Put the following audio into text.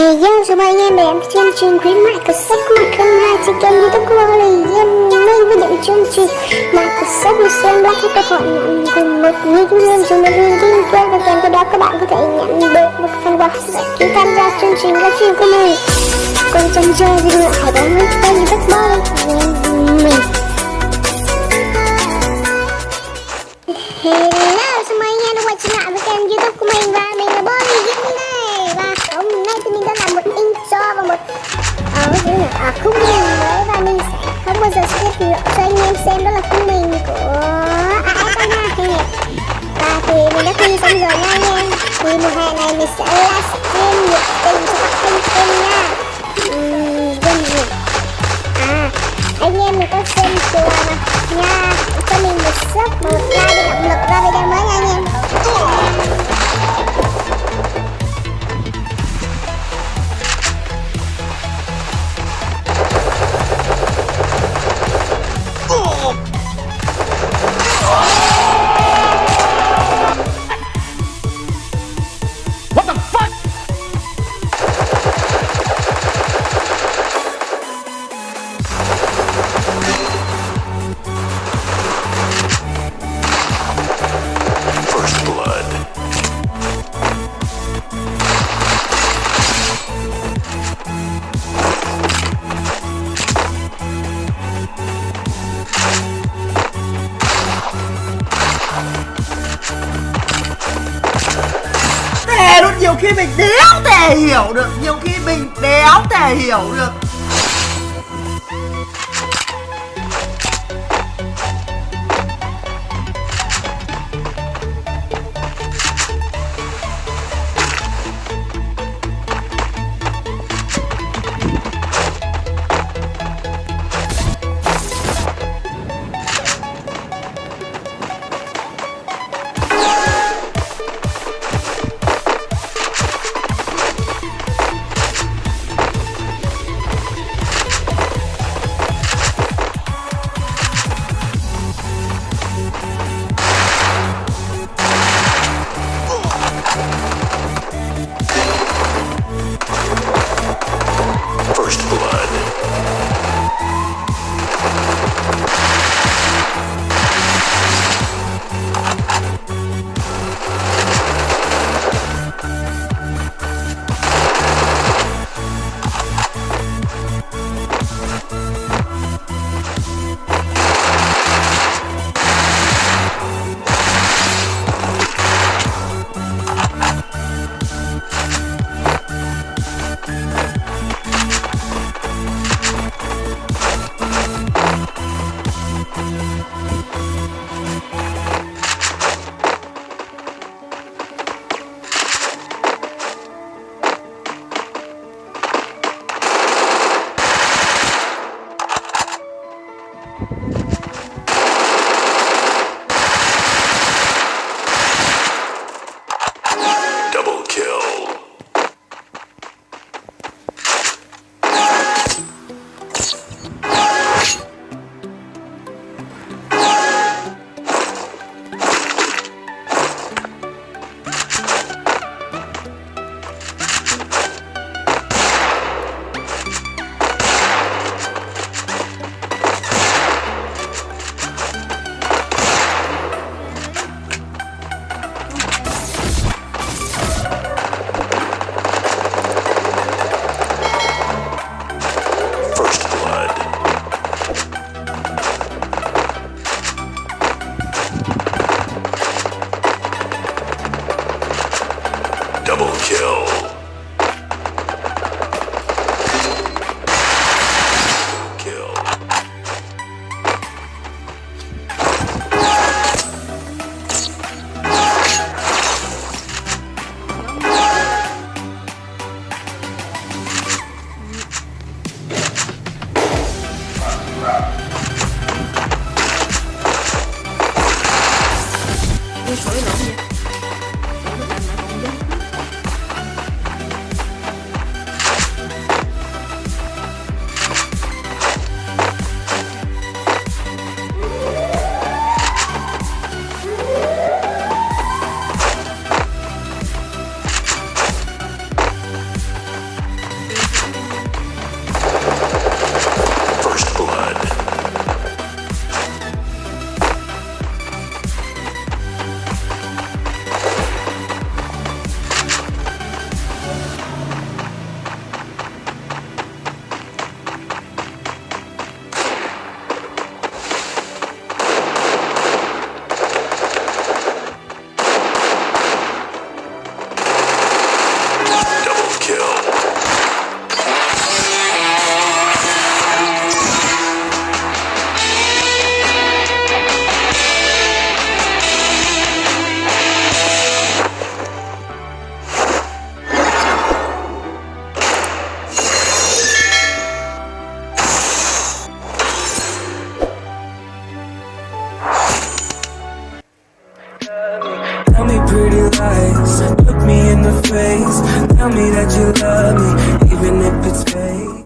Hey yo, chào mừng anh em đến chương trình khuyến mại của sách mặt không hai trên kênh youtube của Lily Em nay với những chương trình mà của sách một xem black các bạn nhận cùng một nghìn nguyên cho một nghìn kim quên và kèm theo đó các bạn có thể nhận được một phần quà khi tham gia chương trình livestream của mình. Còn trong chơi video hãy bấm nút kênh youtube boy mình. Hello, chào mừng anh em đã quay trở lại với kênh youtube của mình. Và mình là Bonnie intro và một cái gì? À, à khung mình mới và mình sẽ không bao giờ skip được cho anh em xem đó là khung mình của AS2 hay nhỉ Và thì mình đã thi xong rồi nha anh em. Thì mùa hè này mình sẽ livestream nhiệt tình cho các luôn nhiều khi mình đéo thể hiểu được, Nhiều khi mình đéo thể hiểu được. Kill. face. Tell me that you love me, even if it's fake.